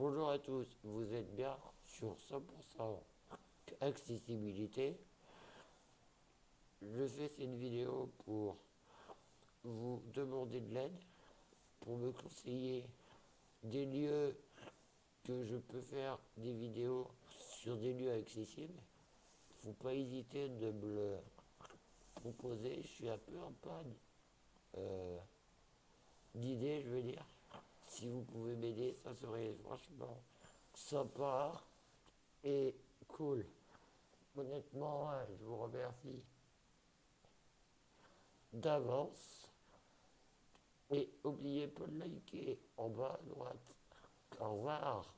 à tous, vous êtes bien sur 100% accessibilité. Je fais cette vidéo pour vous demander de l'aide, pour me conseiller des lieux que je peux faire des vidéos sur des lieux accessibles. Faut pas hésiter de me le proposer, je suis un peu en panne euh, d'idées, je veux dire. Si vous pouvez m'aider, ça serait franchement sympa et cool. Honnêtement, je vous remercie d'avance. Et n'oubliez pas de liker en bas à droite. Au revoir.